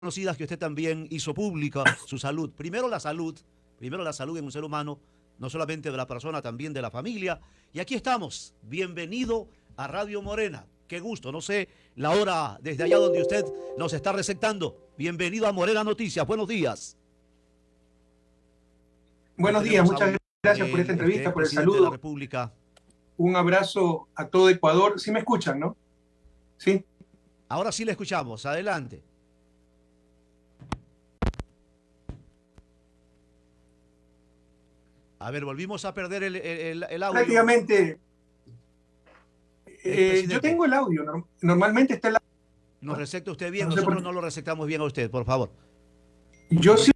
conocidas que usted también hizo pública, su salud. Primero la salud, primero la salud en un ser humano, no solamente de la persona, también de la familia. Y aquí estamos. Bienvenido a Radio Morena. Qué gusto, no sé la hora desde allá donde usted nos está recetando. Bienvenido a Morena Noticias. Buenos días. Buenos días, muchas gracias por esta entrevista, por el saludo. República. Un abrazo a todo Ecuador. ¿Sí me escuchan, no? ¿Sí? Ahora sí le escuchamos. Adelante. A ver, volvimos a perder el, el, el audio. Prácticamente. Eh, yo tengo el audio. Normalmente está el audio. Nos receta usted bien, no nosotros no lo recetamos bien a usted, por favor. Yo sí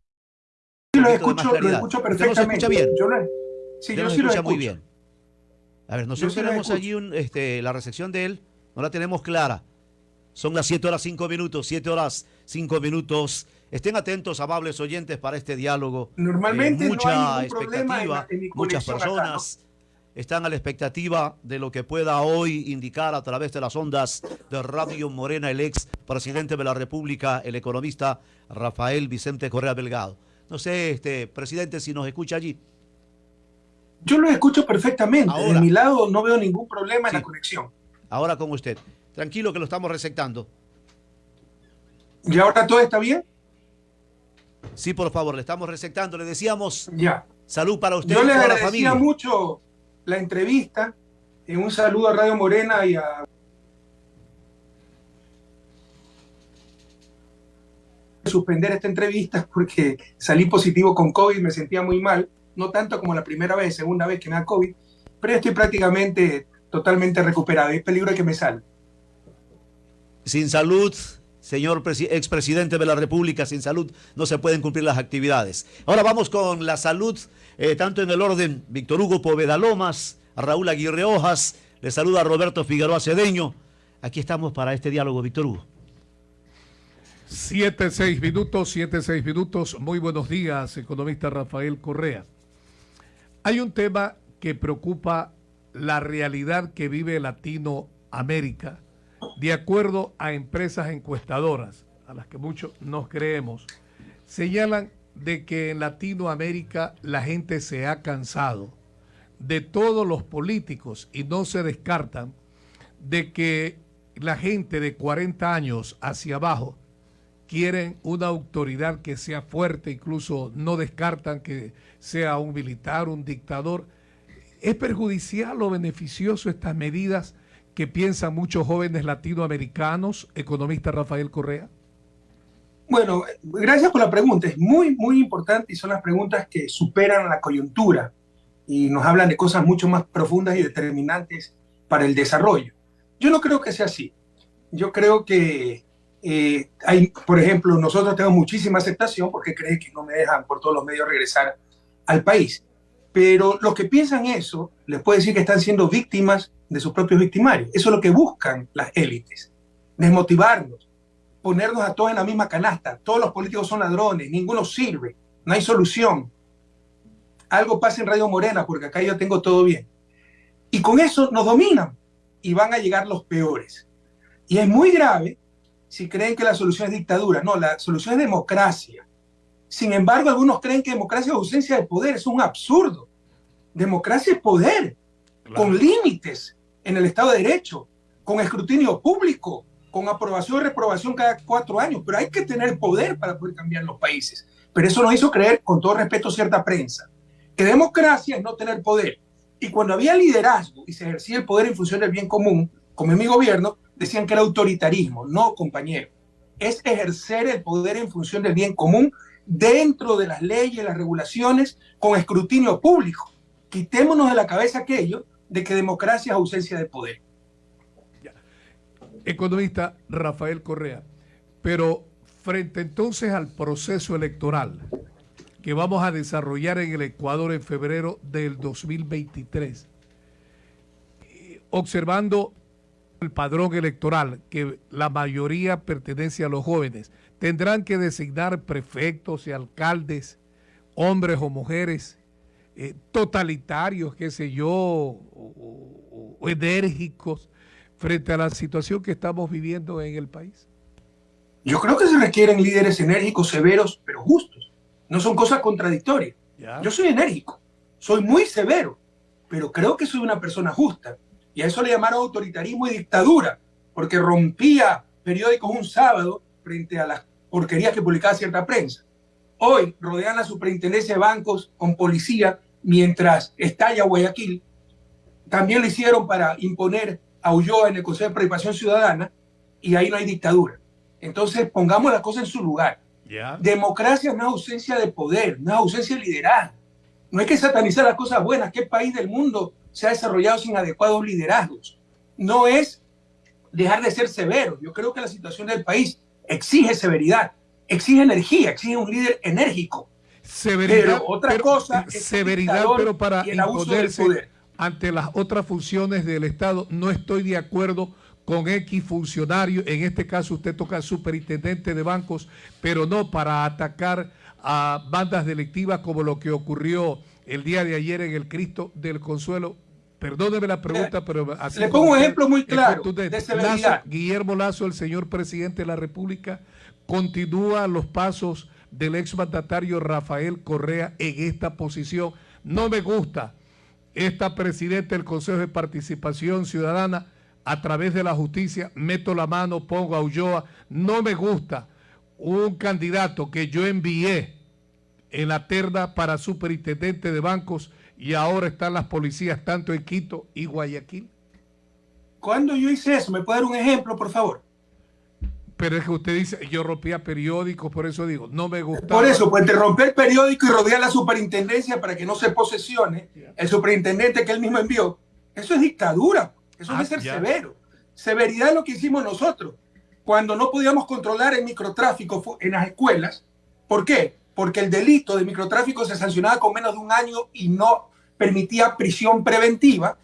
lo escucho, lo escucho perfectamente. ¿No escucha bien? Yo lo, sí, yo sí lo escucho. muy bien. A ver, nosotros tenemos allí un, este, la recepción de él, no la tenemos clara. Son las 7 horas 5 minutos, 7 horas 5 minutos. Estén atentos, amables oyentes, para este diálogo. Normalmente eh, mucha no hay expectativa, en, en muchas personas acá, ¿no? están a la expectativa de lo que pueda hoy indicar a través de las ondas de Radio Morena el ex presidente de la República, el economista Rafael Vicente Correa Delgado. No sé, este presidente, si nos escucha allí. Yo lo escucho perfectamente. Ahora, de mi lado no veo ningún problema sí, en la conexión. Ahora con usted. Tranquilo que lo estamos resectando. ¿Y ahora todo está bien? Sí, por favor, le estamos resectando. Le decíamos ya. salud para usted Yo y toda la mucho la entrevista. Eh, un saludo a Radio Morena y a suspender esta entrevista porque salí positivo con COVID, me sentía muy mal, no tanto como la primera vez, segunda vez que me da COVID, pero estoy prácticamente totalmente recuperado. Es peligro de que me salga. Sin salud, señor expresidente de la República, sin salud no se pueden cumplir las actividades. Ahora vamos con la salud, eh, tanto en el orden Víctor Hugo Poveda Lomas, Raúl Aguirre Hojas, le saluda Roberto Figueroa Cedeño. Aquí estamos para este diálogo, Víctor Hugo. Siete, seis minutos, siete, seis minutos. Muy buenos días, economista Rafael Correa. Hay un tema que preocupa la realidad que vive Latinoamérica, de acuerdo a empresas encuestadoras, a las que muchos nos creemos, señalan de que en Latinoamérica la gente se ha cansado de todos los políticos y no se descartan de que la gente de 40 años hacia abajo quieren una autoridad que sea fuerte, incluso no descartan que sea un militar, un dictador. ¿Es perjudicial o beneficioso estas medidas que piensan muchos jóvenes latinoamericanos, economista Rafael Correa? Bueno, gracias por la pregunta. Es muy, muy importante y son las preguntas que superan la coyuntura y nos hablan de cosas mucho más profundas y determinantes para el desarrollo. Yo no creo que sea así. Yo creo que eh, hay, por ejemplo, nosotros tenemos muchísima aceptación porque creen que no me dejan por todos los medios regresar al país. Pero los que piensan eso, les puedo decir que están siendo víctimas de sus propios victimarios. Eso es lo que buscan las élites. Desmotivarnos, ponernos a todos en la misma canasta. Todos los políticos son ladrones, ninguno sirve, no hay solución. Algo pasa en Radio Morena porque acá yo tengo todo bien. Y con eso nos dominan y van a llegar los peores. Y es muy grave si creen que la solución es dictadura. No, la solución es democracia. Sin embargo, algunos creen que democracia es ausencia de poder. Es un absurdo. Democracia es poder, claro. con límites en el Estado de Derecho, con escrutinio público, con aprobación y reprobación cada cuatro años. Pero hay que tener poder para poder cambiar los países. Pero eso nos hizo creer, con todo respeto, cierta prensa, que democracia es no tener poder. Y cuando había liderazgo y se ejercía el poder en función del bien común, como en mi gobierno, decían que era autoritarismo. No, compañero. Es ejercer el poder en función del bien común dentro de las leyes, las regulaciones, con escrutinio público. Quitémonos de la cabeza aquello de que democracia es ausencia de poder. Economista Rafael Correa, pero frente entonces al proceso electoral que vamos a desarrollar en el Ecuador en febrero del 2023, observando el padrón electoral, que la mayoría pertenece a los jóvenes, tendrán que designar prefectos y alcaldes, hombres o mujeres, eh, totalitarios, qué sé yo, o, o, o enérgicos, frente a la situación que estamos viviendo en el país. Yo creo que se requieren líderes enérgicos, severos, pero justos. No son cosas contradictorias. Yo soy enérgico, soy muy severo, pero creo que soy una persona justa. Y a eso le llamaron autoritarismo y dictadura, porque rompía periódicos un sábado frente a las porquerías que publicaba cierta prensa. Hoy rodean la superintendencia de bancos con policía mientras estalla Guayaquil. También lo hicieron para imponer a Ulloa en el Consejo de Participación Ciudadana y ahí no hay dictadura. Entonces pongamos las cosas en su lugar. Democracia no es ausencia de poder, no es ausencia de liderazgo. No hay que satanizar las cosas buenas. ¿Qué país del mundo se ha desarrollado sin adecuados liderazgos? No es dejar de ser severo. Yo creo que la situación del país exige severidad, exige energía, exige un líder enérgico. Severidad, pero otra cosa es severidad, pero para el poder. ante las otras funciones del Estado, no estoy de acuerdo con X funcionario, en este caso usted toca superintendente de bancos, pero no para atacar a bandas delictivas como lo que ocurrió el día de ayer en el Cristo del Consuelo Perdóneme la pregunta, pero así Le pongo un ejemplo muy claro de Guillermo Lazo, el señor presidente de la República, continúa los pasos del exmandatario Rafael Correa en esta posición. No me gusta esta presidenta del Consejo de Participación Ciudadana a través de la justicia, meto la mano, pongo a Ulloa. No me gusta un candidato que yo envié en la terna para superintendente de bancos y ahora están las policías tanto en Quito y Guayaquil. ¿Cuándo yo hice eso? ¿Me puede dar un ejemplo, por favor? Pero es que usted dice, yo rompía periódicos, por eso digo, no me gusta. Por eso, pues te romper el periódico y rodear la superintendencia para que no se posesione el superintendente que él mismo envió. Eso es dictadura, eso es ah, ser severo. Severidad es lo que hicimos nosotros. Cuando no podíamos controlar el microtráfico en las escuelas, ¿por qué? Porque el delito de microtráfico se sancionaba con menos de un año y no permitía prisión preventiva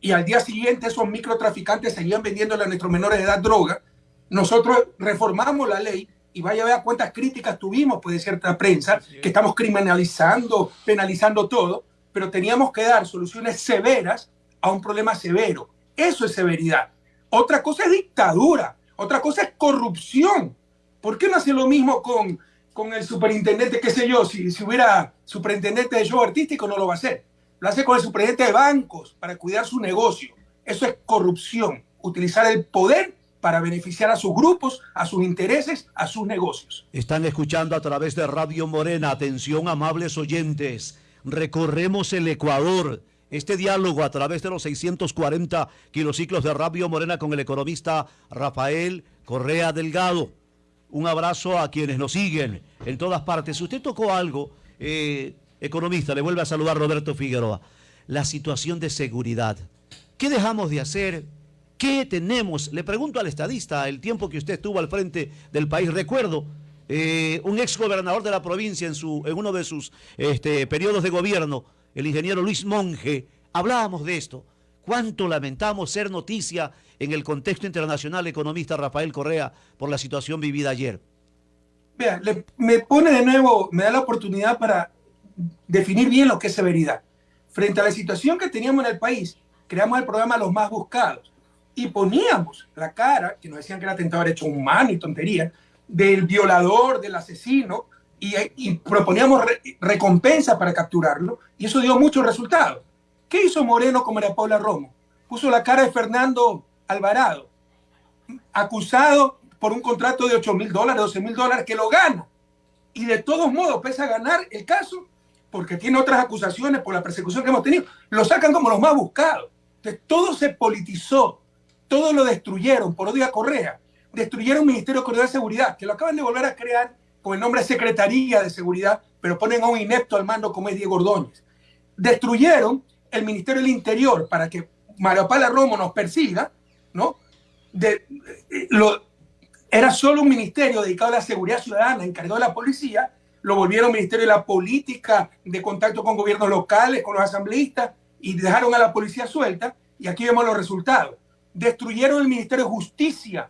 y al día siguiente esos microtraficantes seguían vendiendo a nuestros menores de edad droga, nosotros reformamos la ley y vaya a ver cuántas críticas tuvimos pues, de cierta prensa, que estamos criminalizando, penalizando todo, pero teníamos que dar soluciones severas a un problema severo. Eso es severidad. Otra cosa es dictadura, otra cosa es corrupción. ¿Por qué no hace lo mismo con, con el superintendente, qué sé yo, si, si hubiera superintendente de show artístico no lo va a hacer? Lo hace con el superintendente de bancos para cuidar su negocio. Eso es corrupción, utilizar el poder para beneficiar a sus grupos, a sus intereses, a sus negocios. Están escuchando a través de Radio Morena. Atención, amables oyentes. Recorremos el Ecuador. Este diálogo a través de los 640 kilociclos de Radio Morena con el economista Rafael Correa Delgado. Un abrazo a quienes nos siguen en todas partes. Usted tocó algo eh, economista, le vuelve a saludar Roberto Figueroa. La situación de seguridad. ¿Qué dejamos de hacer? ¿Qué tenemos? Le pregunto al estadista, el tiempo que usted estuvo al frente del país, recuerdo, eh, un ex gobernador de la provincia en, uno de sus este, periodos de gobierno, el ingeniero Luis Monge, hablábamos de esto. ¿Cuánto lamentamos ser noticia en el contexto internacional economista Rafael Correa por la situación vivida ayer? Vea, me pone de nuevo, me da la oportunidad para definir bien lo que es severidad. Frente a la situación que teníamos en el país, creamos el programa Los Más Buscados y poníamos la cara, que nos decían que era tentador hecho humano y tontería, del violador, del asesino, y, proponíamos recompensa para capturarlo, y eso dio muchos resultados. ¿Qué hizo Moreno con María Paula Romo? Puso la cara de Fernando Alvarado, acusado por un contrato de 8 mil dólares, 12 mil dólares, que lo gana. Y de todos modos, pese a ganar el caso, porque tiene otras acusaciones por la persecución que hemos tenido, lo sacan como los más buscados. Entonces, todo se politizó, todo lo destruyeron por odio a Correa. Destruyeron el Ministerio de Seguridad, que lo acaban de volver a crear con el nombre Secretaría de Seguridad, pero ponen a un inepto al mando como es Diego Ordóñez. Destruyeron el Ministerio del Interior para que Mario Pala Romo nos persiga, ¿no? Eh, era solo un ministerio dedicado a la seguridad ciudadana, encargado de la policía, lo volvieron Ministerio de la Política, de contacto con gobiernos locales, con los asambleístas, y dejaron a la policía suelta, y aquí vemos los resultados. Destruyeron el Ministerio de Justicia,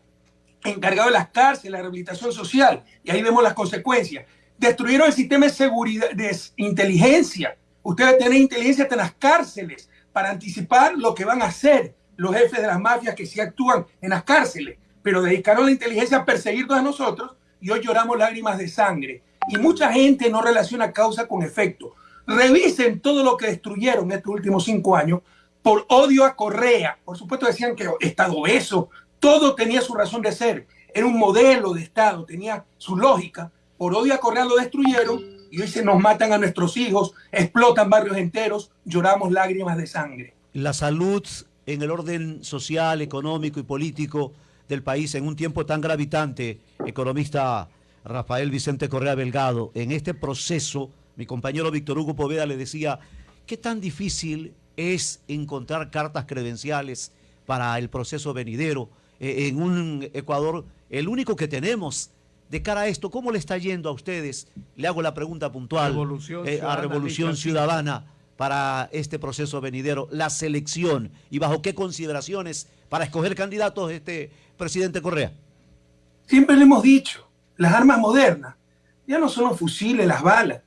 encargado de las cárceles, la rehabilitación social, y ahí vemos las consecuencias. Destruyeron el sistema de seguridad, de inteligencia. Ustedes tienen inteligencia en las cárceles para anticipar lo que van a hacer los jefes de las mafias que sí actúan en las cárceles pero dedicaron la inteligencia a perseguirnos a nosotros y hoy lloramos lágrimas de sangre. Y mucha gente no relaciona causa con efecto. Revisen todo lo que destruyeron estos últimos cinco años por odio a Correa. Por supuesto decían que Estado beso, todo tenía su razón de ser. Era un modelo de Estado, tenía su lógica. Por odio a Correa lo destruyeron y hoy se nos matan a nuestros hijos, explotan barrios enteros, lloramos lágrimas de sangre. La salud en el orden social, económico y político del país en un tiempo tan gravitante, economista Rafael Vicente Correa Belgado, en este proceso, mi compañero Víctor Hugo Poveda le decía, ¿qué tan difícil es encontrar cartas credenciales para el proceso venidero eh, en un Ecuador, el único que tenemos? De cara a esto, ¿cómo le está yendo a ustedes? Le hago la pregunta puntual eh, a Revolución Ciudadana para este proceso venidero, la selección y bajo qué consideraciones para escoger candidatos este presidente Correa? Siempre le hemos dicho, las armas modernas ya no son los fusiles, las balas,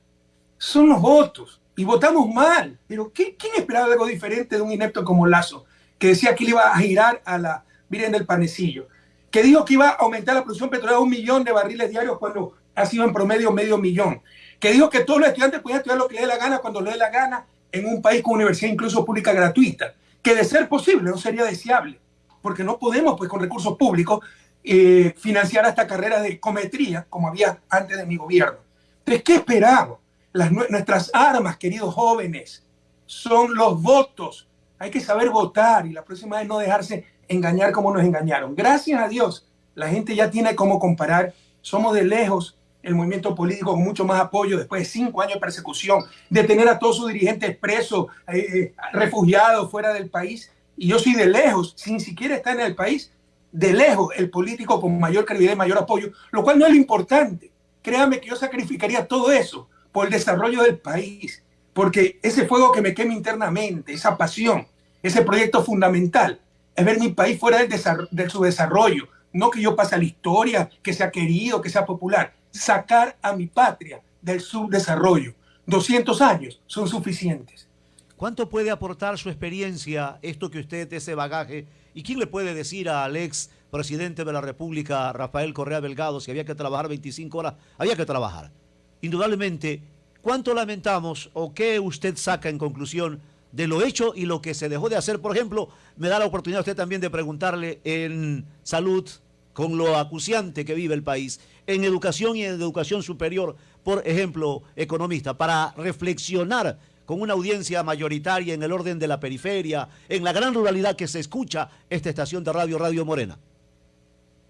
son los votos. Y votamos mal. Pero ¿quién esperaba algo diferente de un inepto como Lazo, que decía que le iba a girar a la Virgen del Panecillo, que dijo que iba a aumentar la producción petrolera a un millón de barriles diarios cuando ha sido en promedio medio millón, que dijo que todos los estudiantes podían estudiar lo que les dé la gana cuando les dé la gana en un país con universidad incluso pública gratuita, que de ser posible no sería deseable, porque no podemos pues con recursos públicos eh, financiar esta carrera de cometría como había antes de mi gobierno. Entonces, ¿qué esperamos? Las, nuestras armas, queridos jóvenes, son los votos. Hay que saber votar y la próxima vez no dejarse engañar como nos engañaron. Gracias a Dios, la gente ya tiene cómo comparar. Somos de lejos el movimiento político con mucho más apoyo después de cinco años de persecución, de tener a todos sus dirigentes presos, eh, eh, refugiados fuera del país. Y yo soy de lejos, sin siquiera estar en el país, de lejos el político con mayor credibilidad y mayor apoyo, lo cual no es lo importante. Créame que yo sacrificaría todo eso por el desarrollo del país, porque ese fuego que me quema internamente, esa pasión, ese proyecto fundamental, es ver mi país fuera del de su desarrollo, no que yo pase a la historia, que sea querido, que sea popular sacar a mi patria del subdesarrollo. 200 años son suficientes. ¿Cuánto puede aportar su experiencia, esto que usted, ese bagaje? ¿Y quién le puede decir al ex presidente de la República, Rafael Correa Belgado, si había que trabajar 25 horas? Había que trabajar. Indudablemente, ¿cuánto lamentamos o qué usted saca en conclusión de lo hecho y lo que se dejó de hacer? Por ejemplo, me da la oportunidad usted también de preguntarle en salud, con lo acuciante que vive el país, en educación y en educación superior, por ejemplo, economista, para reflexionar con una audiencia mayoritaria en el orden de la periferia, en la gran ruralidad que se escucha esta estación de radio, Radio Morena?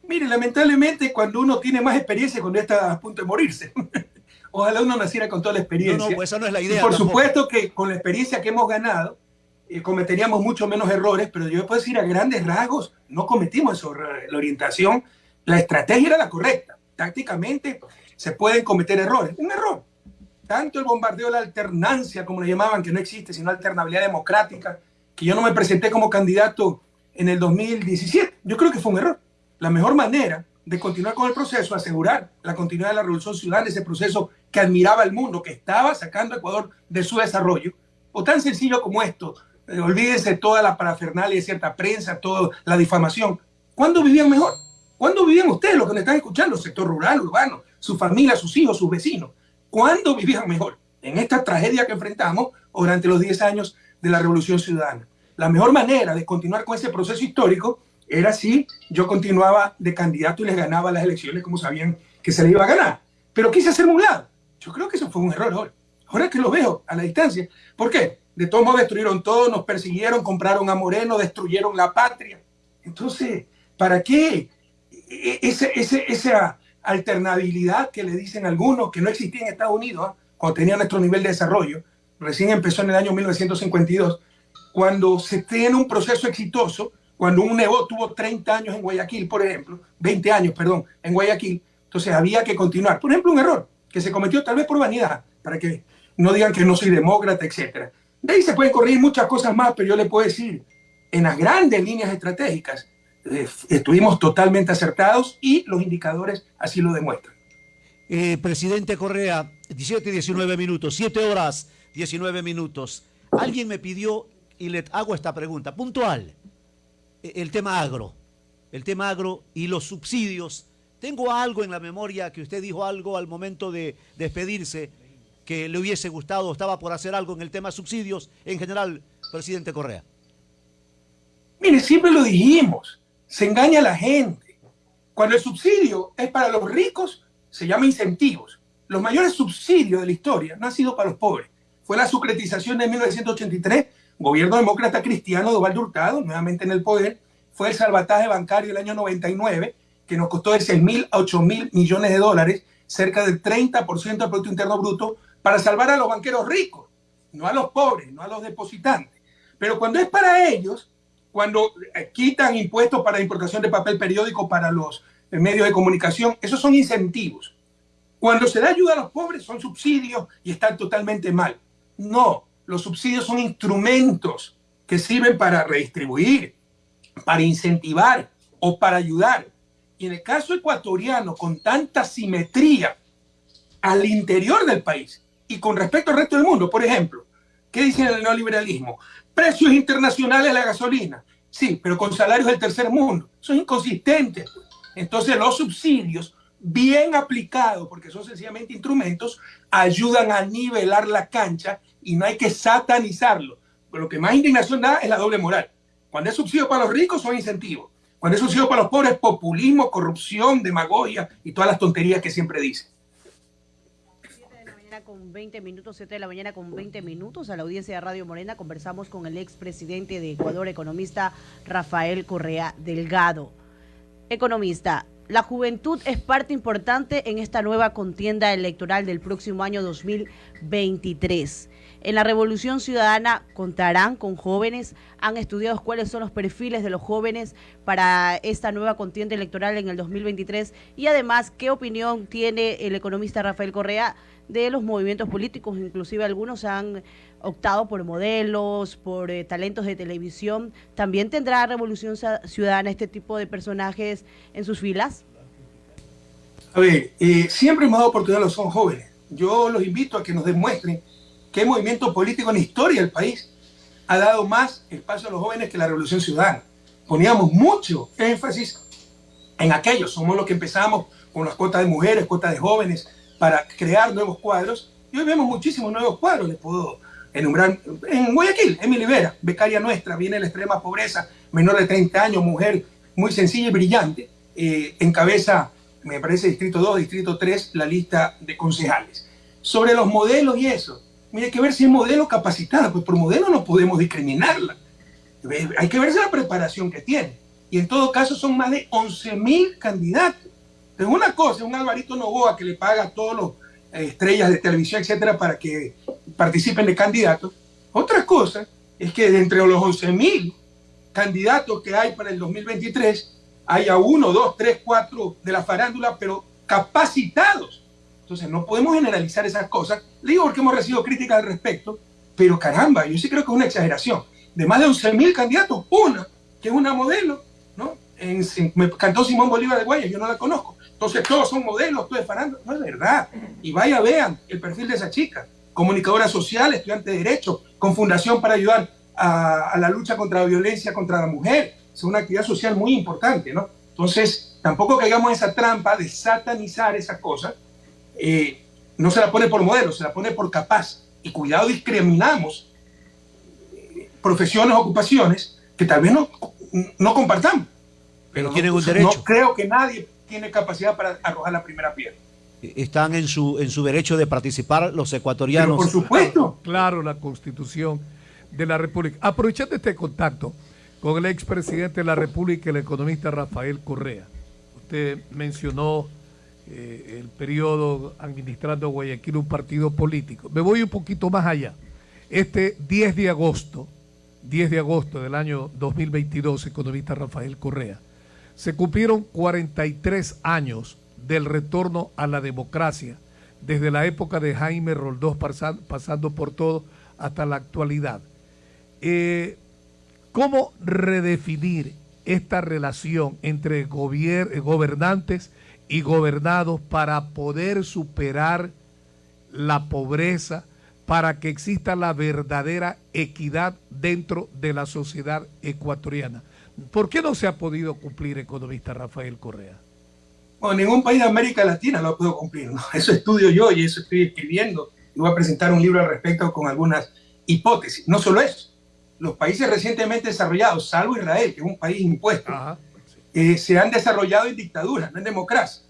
Mire, lamentablemente cuando uno tiene más experiencia, cuando está a punto de morirse. Ojalá uno naciera con toda la experiencia. No, no, pues esa no es la idea. por supuesto que con la experiencia que hemos ganado, eh, cometeríamos mucho menos errores, pero yo puedo decir a grandes rasgos, no cometimos eso. La orientación, la estrategia era la correcta. Tácticamente se pueden cometer errores. Un error. Tanto el bombardeo de la alternancia, como le llamaban, que no existe, sino alternabilidad democrática, que yo no me presenté como candidato en el 2017. Yo creo que fue un error. La mejor manera de continuar con el proceso, asegurar la continuidad de la revolución ciudadana, ese proceso que admiraba el mundo, que estaba sacando a Ecuador de su desarrollo, o tan sencillo como esto, eh, olvídense toda la parafernalia de cierta prensa, toda la difamación. ¿Cuándo vivían mejor? ¿Cuándo vivían ustedes, los que me están escuchando, sector rural, urbano, su familia, sus hijos, sus vecinos? ¿Cuándo vivían mejor? ¿En esta tragedia que enfrentamos durante los 10 años de la Revolución Ciudadana? La mejor manera de continuar con ese proceso histórico era si yo continuaba de candidato y les ganaba las elecciones como sabían que se le iba a ganar. Pero quise hacerme un lado. Yo creo que eso fue un error ahora. Ahora que lo veo a la distancia. ¿Por qué? De todos modos destruyeron todo, nos persiguieron, compraron a Moreno, destruyeron la patria. Entonces, ¿para qué e, ese, esa alternabilidad que le dicen algunos que no existía en Estados Unidos ¿ah? cuando tenía nuestro nivel de desarrollo? Recién empezó en el año 1952. Cuando se tiene un proceso exitoso, cuando un Nebo tuvo 30 años en Guayaquil, por ejemplo, 20 años, perdón, en Guayaquil, entonces había que continuar. Por ejemplo, un error que se cometió tal vez por vanidad, para que no digan que no soy demócrata, etcétera. De ahí se pueden corregir muchas cosas más, pero yo le puedo decir, en las grandes líneas estratégicas, eh, estuvimos totalmente acertados y los indicadores así lo demuestran. Eh, presidente Correa, 17 y 19 minutos, 7 horas 19 minutos. Alguien me pidió y le hago esta pregunta, puntual, e, el tema agro. el tema agro y los subsidios. Tengo algo en la memoria que usted dijo algo al momento de despedirse que le hubiese gustado, estaba por hacer algo en el tema subsidios en general, presidente Correa. Mire, siempre lo dijimos, se engaña a la gente. Cuando el subsidio es para los ricos, se llama incentivos. Los mayores subsidios de la historia no han sido para los pobres. Fue la sucretización de 1983, gobierno demócrata cristiano de Hurtado, nuevamente en el poder. Fue el salvataje bancario del año 99, que nos costó de 6 mil a 8 mil millones de dólares, cerca del 30% del Producto Interno Bruto, para salvar a los banqueros ricos, no a los pobres, no a los depositantes. Pero cuando es para ellos, cuando eh, quitan impuestos para importación de papel periódico para los eh, medios de comunicación, esos son incentivos. Cuando se da ayuda a los pobres son subsidios y están totalmente mal. No, los subsidios son instrumentos que sirven para redistribuir, para incentivar o para ayudar. Y en el caso ecuatoriano, con tanta simetría al interior del país y con respecto al resto del mundo, por ejemplo, ¿qué dice el neoliberalismo? Precios internacionales de la gasolina. Sí, pero con salarios del tercer mundo. Eso es inconsistente. Entonces los subsidios, bien aplicados, porque son sencillamente instrumentos, ayudan a nivelar la cancha y no hay que satanizarlo. Pero lo que más indignación da es la doble moral. Cuando es subsidio para los ricos son incentivos. Cuando es subsidio para los pobres, populismo, corrupción, demagogia y todas las tonterías que siempre dicen con 20 minutos, 7 de la mañana con 20 minutos, a la audiencia de Radio Morena conversamos con el expresidente de Ecuador, economista Rafael Correa Delgado. Economista, la juventud es parte importante en esta nueva contienda electoral del próximo año 2023. En la Revolución Ciudadana contarán con jóvenes, han estudiado cuáles son los perfiles de los jóvenes para esta nueva contienda electoral en el 2023 y además qué opinión tiene el economista Rafael Correa de los movimientos políticos, inclusive algunos han optado por modelos, por eh, talentos de televisión. ¿También tendrá Revolución Ciudadana este tipo de personajes en sus filas? A ver, eh, siempre hemos dado oportunidad a los son jóvenes. Yo los invito a que nos demuestren qué movimiento político en la historia del país ha dado más espacio a los jóvenes que la Revolución Ciudadana. Poníamos mucho énfasis en aquellos. Somos los que empezamos con las cuotas de mujeres, cuotas de jóvenes, para crear nuevos cuadros. Y hoy vemos muchísimos nuevos cuadros, les puedo enumerar. En Guayaquil, Emily Vera, becaria nuestra, viene la extrema pobreza, menor de 30 años, mujer muy sencilla y brillante, eh, encabeza, me parece, Distrito 2, Distrito 3, la lista de concejales. Sobre los modelos y eso, mire, hay que ver si es modelo capacitada, pues por modelo no podemos discriminarla. Hay que verse la preparación que tiene. Y en todo caso son más de 11.000 candidatos. Es una cosa, un Alvarito Novoa que le paga a todos los eh, estrellas de televisión, etcétera, para que participen de candidatos. Otra cosa es que entre los 11 mil candidatos que hay para el 2023, haya uno, dos, tres, cuatro de la farándula, pero capacitados. Entonces, no podemos generalizar esas cosas. Le digo porque hemos recibido críticas al respecto, pero caramba, yo sí creo que es una exageración. De más de 11 mil candidatos, una, que es una modelo, ¿no? Me cantó Simón Bolívar de Guaya, yo no la conozco. Entonces todos son modelos, es farándula. No es verdad. Y vaya, vean el perfil de esa chica. Comunicadora social, estudiante de Derecho, con fundación para ayudar a, la lucha contra la violencia contra la mujer. Es una actividad social muy importante, ¿no? Entonces, tampoco caigamos en esa trampa de satanizar esas cosas. Eh, no se la pone por modelo, se la pone por capaz. Y cuidado, discriminamos eh, profesiones, ocupaciones que tal vez no, no compartamos. Pero tienen un derecho. No creo que nadie tiene capacidad para arrojar la primera piedra. Están en su, en su derecho de participar los ecuatorianos. por supuesto. Claro, la constitución de la República. Aprovechando este contacto con el expresidente de la República, el economista Rafael Correa. Usted mencionó eh, el periodo administrando Guayaquil un partido político. Me voy un poquito más allá. Este 10 de agosto, 10 de agosto del año 2022, economista Rafael Correa, se cumplieron 43 años del retorno a la democracia, desde la época de Jaime Roldós pasando por todo hasta la actualidad. Eh, ¿Cómo redefinir esta relación entre gobernantes y gobernados para poder superar la pobreza, para que exista la verdadera equidad dentro de la sociedad ecuatoriana? ¿Por qué no se ha podido cumplir, economista Rafael Correa? Bueno, ningún país de América Latina lo ha podido cumplir. ¿no? Eso estudio yo y eso estoy escribiendo. Y voy a presentar un libro al respecto con algunas hipótesis. No solo eso. Los países recientemente desarrollados, salvo Israel, que es un país impuesto, eh, se han desarrollado en dictadura, no en democracia.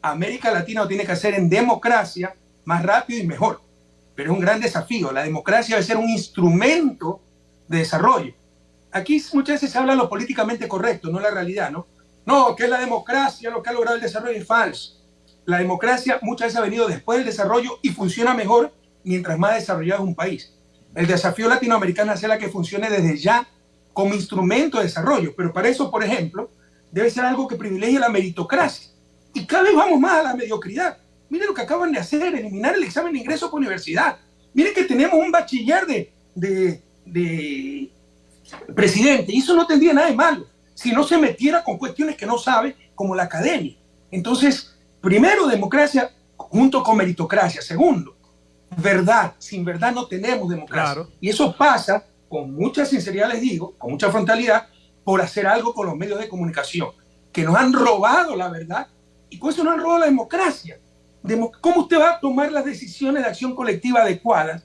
América Latina lo tiene que hacer en democracia más rápido y mejor. Pero es un gran desafío. La democracia debe ser un instrumento de desarrollo. Aquí muchas veces se habla lo políticamente correcto, no la realidad, ¿no? No, que es la democracia lo que ha logrado el desarrollo es falso. La democracia muchas veces ha venido después del desarrollo y funciona mejor mientras más desarrollado es un país. El desafío latinoamericano es la que funcione desde ya como instrumento de desarrollo, pero para eso, por ejemplo, debe ser algo que privilegie la meritocracia. Y cada vez vamos más a la mediocridad. Miren lo que acaban de hacer, eliminar el examen de ingreso por universidad. Miren que tenemos un bachiller de, de, de presidente, y eso no tendría nada de malo si no se metiera con cuestiones que no sabe, como la academia. Entonces, primero, democracia junto con meritocracia. Segundo, verdad. Sin verdad no tenemos democracia. Y eso pasa, con mucha sinceridad les digo, con mucha frontalidad, por hacer algo con los medios de comunicación, que nos han robado la verdad y con eso nos han robado la democracia. ¿Cómo usted va a tomar las decisiones de acción colectiva adecuadas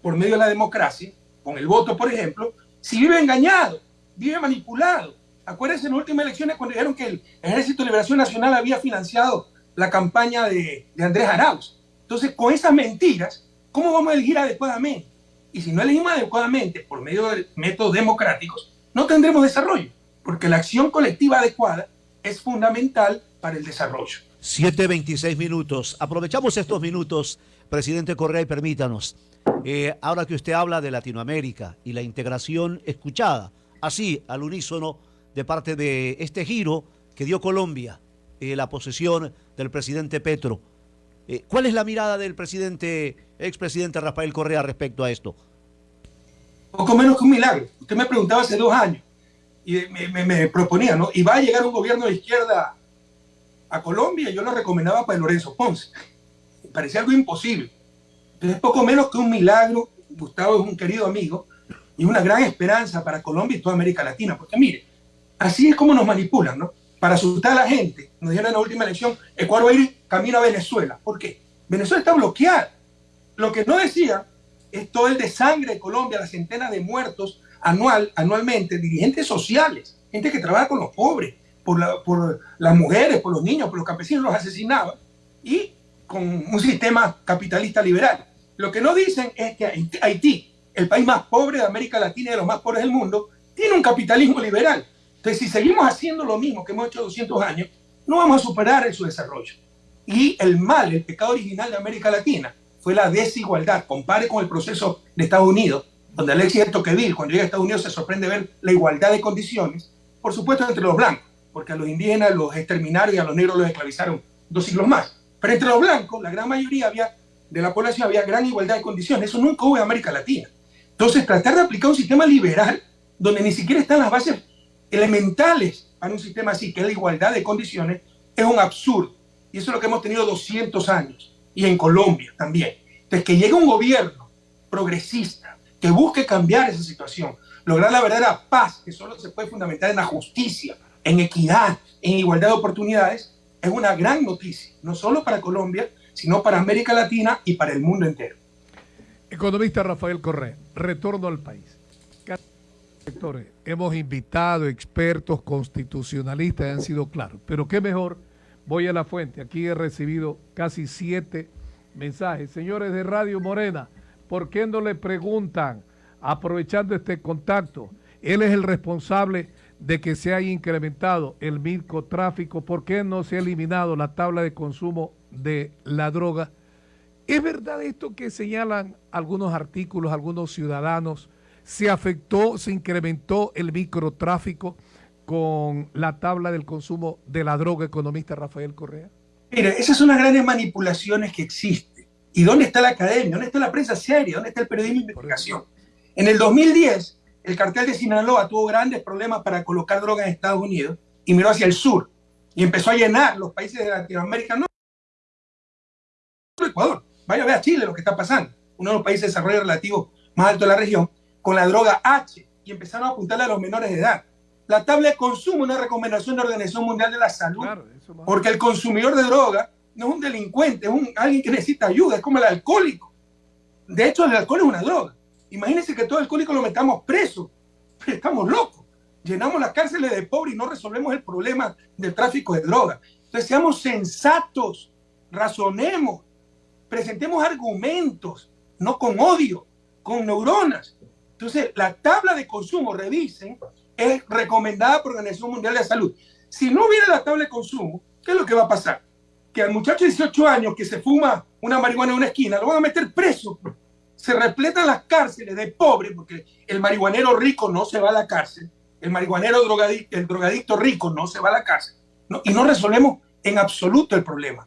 por medio de la democracia, con el voto, por ejemplo, si vive engañado, vive manipulado? Acuérdense en las últimas elecciones cuando dijeron que el Ejército de Liberación Nacional había financiado la campaña de, de Andrés Arauz. Entonces, con esas mentiras, ¿cómo vamos a elegir adecuadamente? Y si no elegimos adecuadamente por medio de métodos democráticos, no tendremos desarrollo, porque la acción colectiva adecuada es fundamental para el desarrollo. 7.26 minutos. Aprovechamos estos minutos, presidente Correa, y permítanos, eh, ahora que usted habla de Latinoamérica y la integración escuchada, así al unísono de parte de este giro que dio Colombia, eh, la posesión del presidente Petro. Eh, ¿Cuál es la mirada del presidente, expresidente Rafael Correa respecto a esto? Poco menos que un milagro. Usted me preguntaba hace dos años y me, proponía, ¿no? Y va a llegar un gobierno de izquierda a Colombia, yo lo recomendaba para Lorenzo Ponce. Me parecía algo imposible. Entonces, poco menos que un milagro. Gustavo es un querido amigo y una gran esperanza para Colombia y toda América Latina. Porque mire, así es como nos manipulan, ¿no? Para asustar a la gente. Nos dijeron en la última elección, Ecuador va a ir camino a Venezuela. ¿Por qué? Venezuela está bloqueada. Lo que no decía es todo el de sangre de Colombia, las centenas de muertos anual, anualmente, dirigentes sociales, gente que trabaja con los pobres, por, por las mujeres, por los niños, por los campesinos, los asesinaba, y con un sistema capitalista liberal. Lo que no dicen es que Haití, el país más pobre de América Latina y de los más pobres del mundo, tiene un capitalismo liberal. Entonces, si seguimos haciendo lo mismo que hemos hecho 200 años, no vamos a superar su desarrollo. Y el mal, el pecado original de América Latina, fue la desigualdad. Compare con el proceso de Estados Unidos, donde Alexis de Tocqueville, cuando llega a Estados Unidos, se sorprende ver la igualdad de condiciones, por supuesto entre los blancos, porque a los indígenas los exterminaron y a los negros los esclavizaron dos siglos más. Pero entre los blancos, la gran mayoría había, de la población había gran igualdad de condiciones. Eso nunca hubo en América Latina. Entonces, tratar de aplicar un sistema liberal donde ni siquiera están las bases elementales para un sistema así, que es la igualdad de condiciones, es un absurdo. Y eso es lo que hemos tenido 200 años. Y en Colombia también. Entonces, que llegue un gobierno progresista, que busque cambiar esa situación, lograr la verdadera paz, que solo se puede fundamentar en la justicia, en equidad, en igualdad de oportunidades, es una gran noticia, no solo para Colombia, sino para América Latina y para el mundo entero. Economista Rafael Correa, retorno al país. Sectores, hemos invitado expertos constitucionalistas, han sido claros, pero qué mejor, voy a la fuente, aquí he recibido casi siete mensajes. Señores de Radio Morena, ¿por qué no le preguntan, aprovechando este contacto, él es el responsable de que se haya incrementado el microtráfico, ¿por qué no se ha eliminado la tabla de consumo de la droga? ¿Es verdad esto que señalan algunos artículos, algunos ciudadanos? ¿Se afectó, se incrementó el microtráfico con la tabla del consumo de la droga, economista Rafael Correa? Mira, esas son las grandes manipulaciones que existen. ¿Y dónde está la academia? ¿Dónde está la prensa seria? ¿Dónde está el periodismo de investigación? En el 2010, el cartel de Sinaloa tuvo grandes problemas para colocar droga en Estados Unidos y miró hacia el sur y empezó a llenar los países de Latinoamérica. No, Ecuador. Vaya a ver a Chile lo que está pasando. Uno de los países de desarrollo relativo más alto de la región, con la droga H y empezaron a apuntarle a los menores de edad. La tabla de consumo es una recomendación de la Organización Mundial de la Salud, porque el consumidor de droga no es un delincuente, es un, alguien que necesita ayuda, es como el alcohólico. De hecho, el alcohol es una droga. Imagínense que todo alcohólico lo metamos preso. Estamos locos. Llenamos las cárceles de pobres y no resolvemos el problema del tráfico de drogas. Entonces, seamos sensatos, razonemos, presentemos argumentos, no con odio, con neuronas. Entonces, la tabla de consumo, revisen, es recomendada por la Organización Mundial de la Salud. Si no hubiera la tabla de consumo, ¿qué es lo que va a pasar? Que al muchacho de 18 años que se fuma una marihuana en una esquina, lo van a meter preso. Se repletan las cárceles de pobres, porque el marihuanero rico no se va a la cárcel, el marihuanero drogadicto, el drogadicto rico no se va a la cárcel, y no resolvemos en absoluto el problema.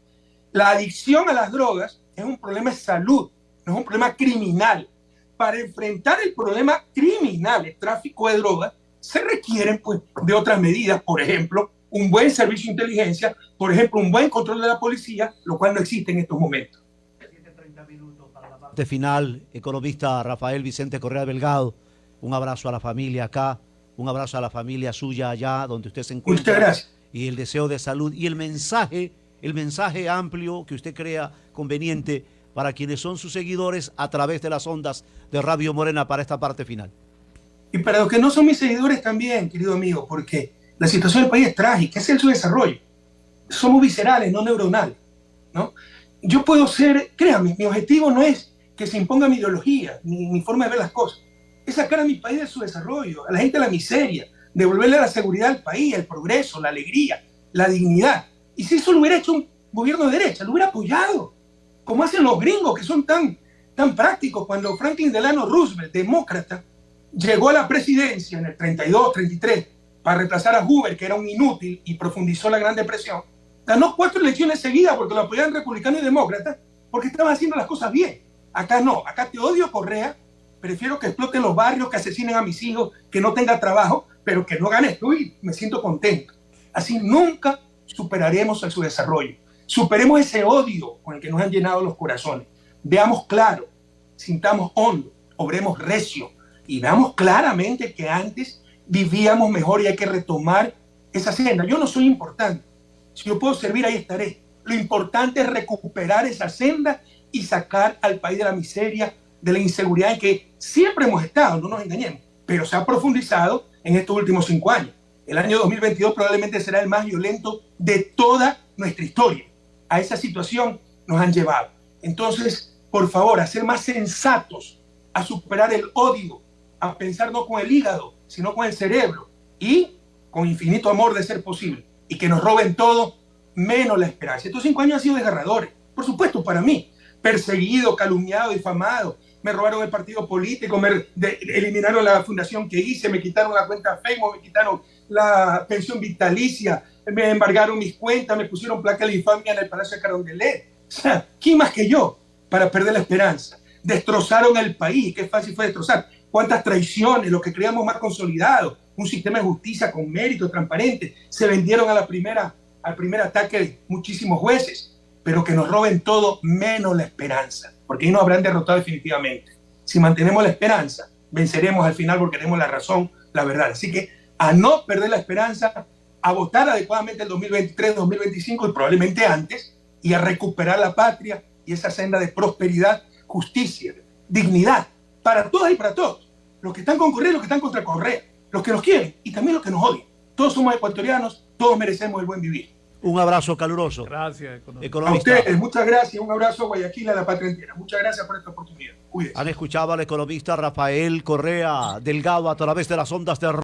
La adicción a las drogas es un problema de salud, no es un problema criminal. Para enfrentar el problema criminal, el tráfico de drogas, se requieren pues, de otras medidas, por ejemplo, un buen servicio de inteligencia, por ejemplo, un buen control de la policía, lo cual no existe en estos momentos. Parte final, economista Rafael Vicente Correa Delgado, un abrazo a la familia acá, un abrazo a la familia suya allá donde usted se encuentra. Muchas gracias. Y el deseo de salud y el mensaje, el mensaje amplio que usted crea conveniente para quienes son sus seguidores a través de las ondas de Radio Morena para esta parte final. Y para los que no son mis seguidores también, querido amigo, porque la situación del país es trágica, es el subdesarrollo. Somos viscerales, no neuronales. ¿no? Yo puedo ser, créame, mi objetivo no es que se imponga mi ideología, ni mi forma de ver las cosas. Es sacar a mi país de su desarrollo, a la gente de la miseria, devolverle la seguridad al país, el progreso, la alegría, la dignidad. Y si eso lo hubiera hecho un gobierno de derecha, lo hubiera apoyado, como hacen los gringos que son tan, tan prácticos. Cuando Franklin Delano Roosevelt, demócrata, llegó a la presidencia en el 32, 33, para reemplazar a Hoover, que era un inútil y profundizó la Gran Depresión, ganó cuatro elecciones seguidas porque lo apoyaban republicanos y demócratas, porque estaban haciendo las cosas bien. Acá no, acá te odio Correa, prefiero que exploten los barrios, que asesinen a mis hijos, que no tenga trabajo, pero que no gane tú y me siento contento. Así nunca superaremos su desarrollo. Superemos ese odio con el que nos han llenado los corazones. Veamos claro, sintamos hondo, obremos recio, y veamos claramente que antes vivíamos mejor y hay que retomar esa senda. Yo no soy importante. Si yo puedo servir, ahí estaré. Lo importante es recuperar esa senda y sacar al país de la miseria, de la inseguridad en que siempre hemos estado, no nos engañemos, pero se ha profundizado en estos últimos cinco años. El año 2022 probablemente será el más violento de toda nuestra historia. A esa situación nos han llevado. Entonces, por favor, a ser más sensatos, a superar el odio, a pensar no con el hígado, sino con el cerebro y con infinito amor de ser posible. Y que nos roben todo menos la esperanza. Estos cinco años han sido desgarradores, por supuesto, para mí. Perseguido, calumniado, difamado. Me robaron el partido político, me eliminaron la fundación que hice, me quitaron la cuenta Facebook, me quitaron la pensión vitalicia, me embargaron mis cuentas, me pusieron placa de infamia en el Palacio de Carondelet. O ¿quién más que yo para perder la esperanza? Destrozaron el país, qué fácil fue destrozar cuántas traiciones, lo que creíamos más consolidado, un sistema de justicia con mérito, transparente, se vendieron a la primera, al primer ataque de muchísimos jueces, pero que nos roben todo menos la esperanza, porque ahí nos habrán derrotado definitivamente. Si mantenemos la esperanza, venceremos al final porque tenemos la razón, la verdad. Así que a no perder la esperanza, a votar adecuadamente el 2023, 2025 y probablemente antes, y a recuperar la patria y esa senda de prosperidad, justicia, dignidad, para todas y para todos. Los que están con Correa los que están contra Correa. Los que nos quieren y también los que nos odian. Todos somos ecuatorianos, todos merecemos el buen vivir. Un abrazo caluroso. Gracias, economista. A ustedes, muchas gracias. Un abrazo a Guayaquil, a la patria entera. Muchas gracias por esta oportunidad. Han escuchado al economista Rafael Correa Delgado a través de las ondas de